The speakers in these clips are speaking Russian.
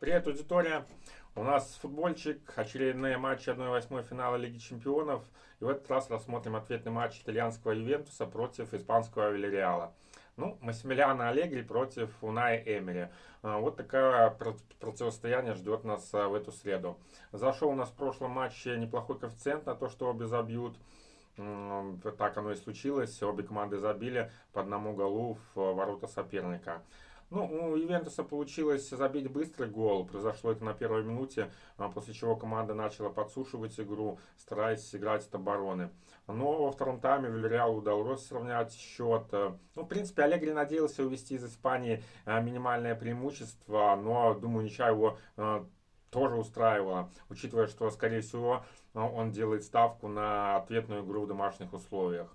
Привет, аудитория! У нас футбольчик, очередные матчи 1-8 финала Лиги Чемпионов. И в этот раз рассмотрим ответный матч итальянского Ювентуса против испанского Вильяреала. Ну, Массимилиано Аллегри против Уная Эмери. А, вот такое противостояние ждет нас а, в эту среду. Зашел у нас в прошлом матче неплохой коэффициент на то, что обе забьют. Так оно и случилось. Обе команды забили по одному голу в ворота соперника. Ну, у Ивентуса получилось забить быстрый гол. Произошло это на первой минуте, а, после чего команда начала подсушивать игру, стараясь играть от обороны. Но во втором тайме Вильяреалу удалось сравнять счет. Ну, в принципе, Аллегри надеялся увести из Испании а, минимальное преимущество, но, думаю, ничья его а, тоже устраивало, учитывая, что, скорее всего, он делает ставку на ответную игру в домашних условиях.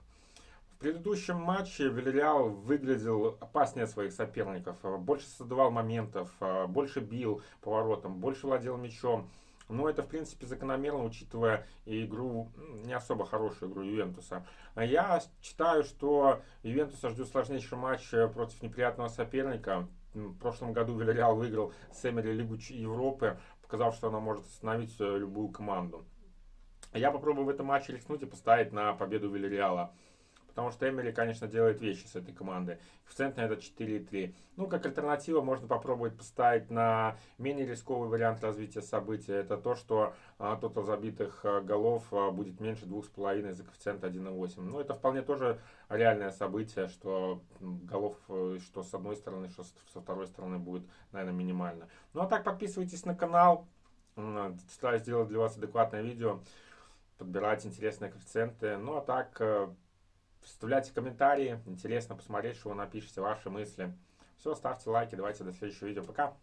В предыдущем матче Вильяреал выглядел опаснее своих соперников, больше создавал моментов, больше бил поворотом, больше владел мячом. Но это, в принципе, закономерно, учитывая игру, не особо хорошую игру Ювентуса. Я считаю, что Ювентуса ждет сложнейший матч против неприятного соперника. В прошлом году Вильяреал выиграл с Эмери Лигу Европы, показав, что она может остановить любую команду. Я попробую в этом матче рискнуть и поставить на победу Вильяреала. Потому что Эмери, конечно, делает вещи с этой командой. Коэффициент на это 4,3. Ну, как альтернатива, можно попробовать поставить на менее рисковый вариант развития события. Это то, что а, тотал забитых а, голов а, будет меньше 2,5 за коэффициент 1,8. Ну, это вполне тоже реальное событие, что голов, э, что с одной стороны, что со второй стороны будет, наверное, минимально. Ну, а так подписывайтесь на канал. Стараюсь сделать для вас адекватное видео подбирать интересные коэффициенты. Ну а так, э, Вставляйте комментарии. Интересно посмотреть, что вы напишете, ваши мысли. Все, ставьте лайки. Давайте до следующего видео. Пока.